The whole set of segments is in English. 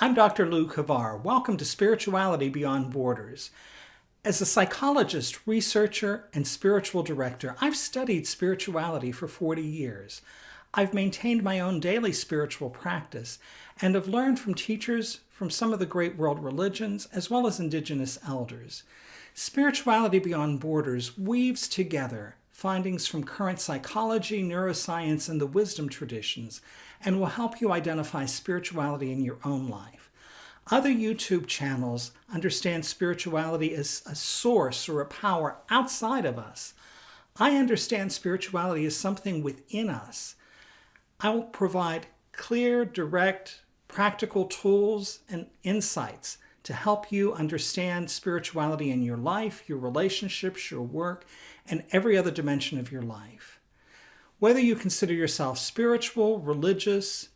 I'm Dr. Lou Kavar. Welcome to Spirituality Beyond Borders. As a psychologist, researcher, and spiritual director, I've studied spirituality for 40 years. I've maintained my own daily spiritual practice and have learned from teachers from some of the great world religions as well as indigenous elders. Spirituality Beyond Borders weaves together findings from current psychology, neuroscience, and the wisdom traditions, and will help you identify spirituality in your own life. Other YouTube channels understand spirituality as a source or a power outside of us. I understand spirituality as something within us. I will provide clear, direct, practical tools and insights to help you understand spirituality in your life, your relationships, your work, and every other dimension of your life. Whether you consider yourself spiritual, religious,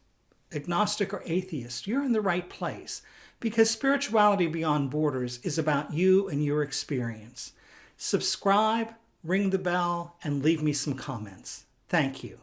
agnostic, or atheist, you're in the right place because Spirituality Beyond Borders is about you and your experience. Subscribe, ring the bell, and leave me some comments. Thank you.